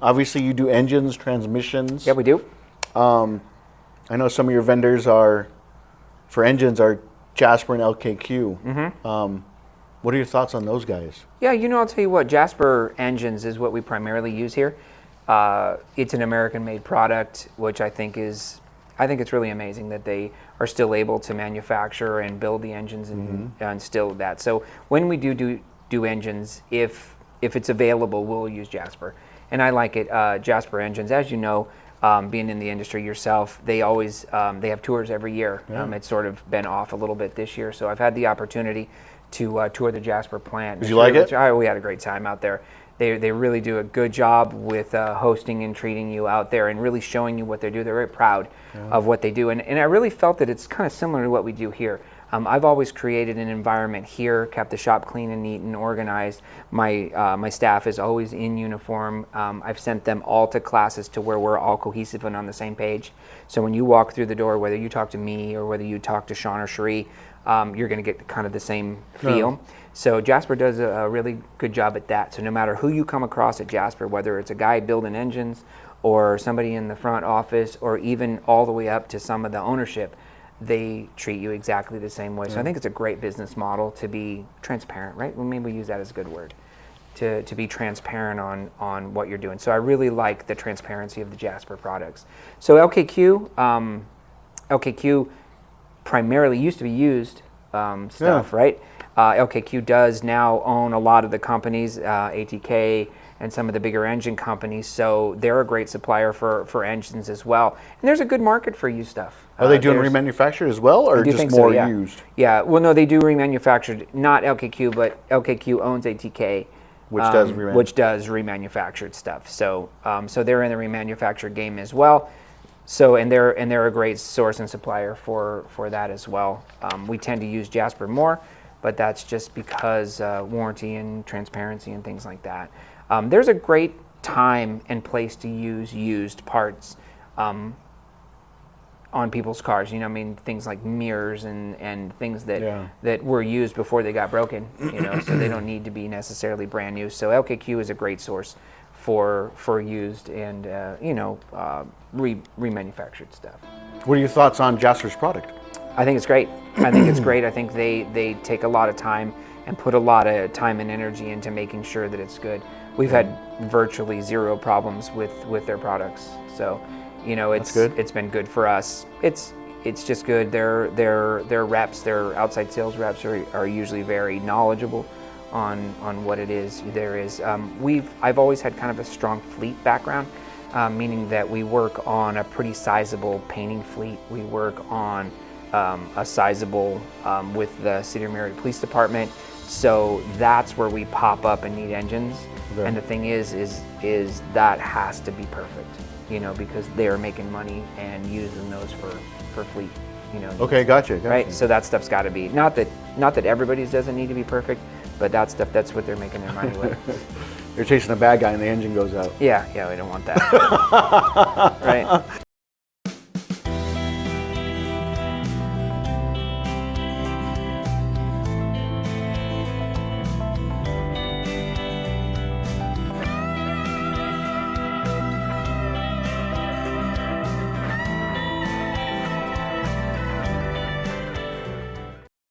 Obviously, you do engines, transmissions. Yeah, we do. Um, I know some of your vendors are, for engines, are Jasper and LKQ. Mm-hmm. Um, what are your thoughts on those guys? Yeah, you know, I'll tell you what, Jasper Engines is what we primarily use here. Uh, it's an American-made product, which I think is, I think it's really amazing that they are still able to manufacture and build the engines and, Mm-hmm. and still that. So when we do do, do engines, if if it's available, we'll use Jasper, and I like it. Uh, Jasper Engines, as you know, um, being in the industry yourself, they always um, they have tours every year. Um, it's sort of been off a little bit this year, so I've had the opportunity to uh, tour the Jasper plant. Did you like it? Oh, we had a great time out there. They, they really do a good job with uh, hosting and treating you out there and really showing you what they do. They're very proud of what they do. And, and I really felt that it's kind of similar to what we do here. Um, I've always created an environment here, kept the shop clean and neat and organized. My, uh, my staff is always in uniform. Um, I've sent them all to classes to where we're all cohesive and on the same page. So when you walk through the door, whether you talk to me or whether you talk to Sean or Cherie, um, you're going to get kind of the same feel. So Jasper does a, a really good job at that. So no matter who you come across at Jasper, whether it's a guy building engines or somebody in the front office or even all the way up to some of the ownership, they treat you exactly the same way. So I think it's a great business model to be transparent, right? Well, maybe we use that as a good word. To, to be transparent on, on what you're doing. So I really like the transparency of the Jasper products. So LKQ, um, LKQ primarily used to be used um, stuff, right? Uh, LKQ does now own a lot of the companies, uh, ATK and some of the bigger engine companies. So they're a great supplier for, for engines as well. And there's a good market for used stuff. Are they Uh, doing there's- remanufactured as well, or just think so, more yeah. used? Yeah, well, no, they do remanufactured, not LKQ, but LKQ owns ATK, Which does um, reman- which does remanufactured stuff. So, um, so they're in the remanufactured game as well. So, and they're and they're a great source and supplier for for that as well. Um, we tend to use Jasper more, but that's just because uh, warranty and transparency and things like that. Um, there's a great time and place to use used parts. Um, on people's cars. You know, I mean, things like mirrors and, and things that Yeah. that were used before they got broken. You know, so they don't need to be necessarily brand new. So LKQ is a great source for for used and uh, you know uh, re remanufactured stuff. What are your thoughts on Jasper's product? I think it's great. I think it's great. I think they they take a lot of time and put a lot of time and energy into making sure that it's good. We've had virtually zero problems with with their products. So, you know, it's good. it's been good for us. It's it's just good. Their their their reps, their outside sales reps are, are usually very knowledgeable on on what it is there is. Um, we've I've always had kind of a strong fleet background, uh, meaning that we work on a pretty sizable painting fleet. We work on um, a sizable um, with the City of Merritt Police Department. So that's where we pop up and need engines. Okay. And the thing is, is is that has to be perfect, you know, because they are making money and using those for for fleet, you know. Okay, gotcha. gotcha. Right. So that stuff's got to be not that not that everybody's doesn't need to be perfect, but that stuff that's what they're making their money with. You're chasing a bad guy and the engine goes out. yeah, yeah, we don't want that. right.